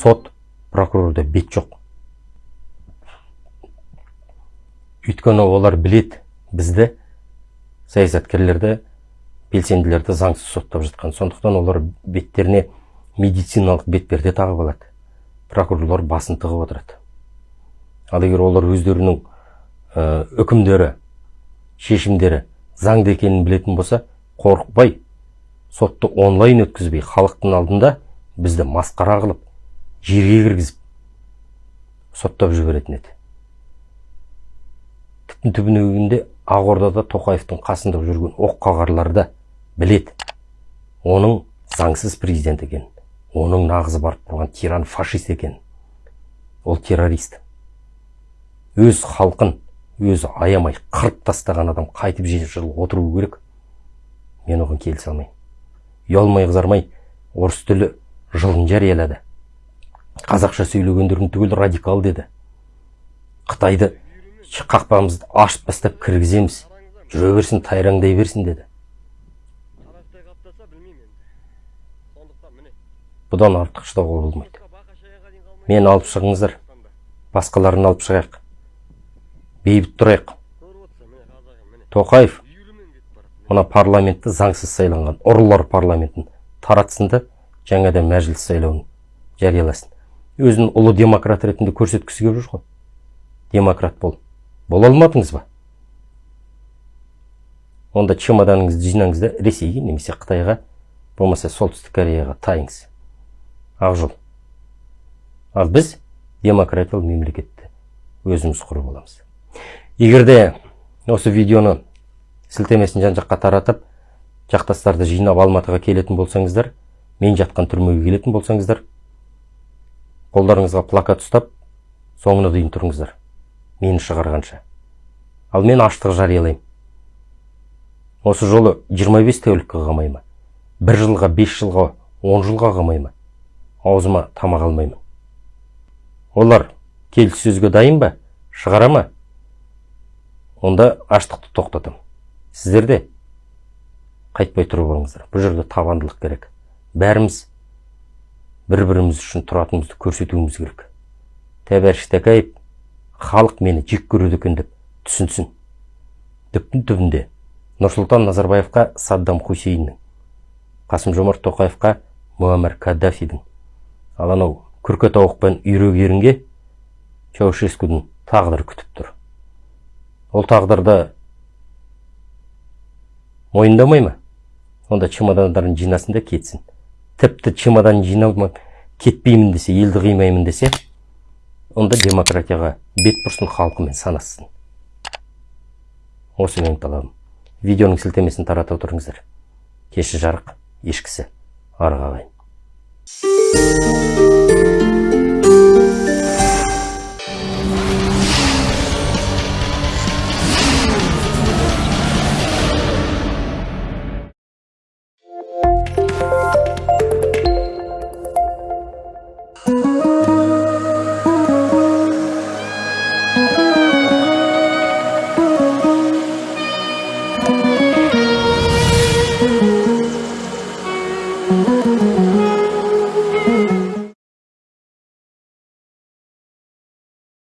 сот прокурорда бет жоқ. Өйткені олар білет бізді саясаткерлерді белсенділерді заңсыз соттап жатқан. Сондықтан олар беттеріне медициналық бетперде тағып алады. Прокурорлар басын тығып отырады. Ал егер олар өздерінің үкімдері шешімдері заңды екенін білетін болса қорықпай сотты онлайн өткізбей халықтың алдында бізді масқара қылып жерге кіргізіп соттап жіберетін еді. Түптің түбіне келгенде ақордада тоқаевтың қасында жүрген оққағарлар да білет оның заңсыз президент екенін оның нағызы барып тұрған тиран фашист екен. Ол террорист. Өз халқын өзі аямай қырып тастаған адам қайтып жеті жыл отыруы керек. Мен оған келісе алмаймын. Ұялмай қызармай орыс тілі жылын жариялады. Қазақша сөйлегендерін түгел радикал деді. Қытайды қақпамызды ашып бастап кіргіземіз. Жүре берсін тайраңдай берсін деді. Бұдан артық шыдауға болмайды мен алып шығыңыздар. Басқаларын алып шығайық. Бейбіт тұрайық. Тоқаев мына парламентті заңсыз сайланған ұрылар парламентін таратсын да жаңадан мәжіліс сайлауын жарияласын. Өзін ұлы демократ ретінде көрсеткісі келіп жүр ғой. Демократ бол. Бола алмадыңыз ба? Онда чемоданыңызды жинаңыз да ресейге немесе қытайға болмаса солтүстік кореяға тайыңыз. Ақ жол. Ал біз демократиялық мемлекетті өзіміз құрып аламыз егер де осы видеоны сілтемесін жан жаққа таратып жақтастарды жинап алматыға келетін болсаңыздар мен жатқан түрмеге келетін болсаңыздар қолдарыңызға плакат ұстап соңына дейін тұрыңыздар. Мені шығарғанша. Ал мен аштық жариялаймын. Осы жолы 25 тәулікке қамай ма бір жылға бес жылға он жылға қамай ма аузыма тамақ алмаймын. Олар келіссөзге дайын ба? Шығара ма? Онда аштықты тоқтатам. Сіздер де қайтпай тұрып алыңыздар. Бұл жерде табандылық керек. Бәріміз бір біріміз үшін тұратынымызды көрсетуіміз керек. Тәбәріш тәкаев халық мені жек көреді екен деп түсінсін. Түптің түбінде нұрсұлтан назарбаевқа саддам хусейннің қасым жомарт тоқаевқа муаммар каддафидің ал анау күрке тауықпен үйрек ерінге чаушескудің күтіп тұр. Ол тағдырды мойындамай ма? Онда чемодандарын жинасын да кетсін. Тіпті чемодан жинамай кетпеймін десе елді қимаймын десе онда демократияға бет бұрсын халқымен санассын. Осы менің талабым. Видеоның сілтемесін тарата отырыңыздар. Кеші жарық ешкісі арық ағайын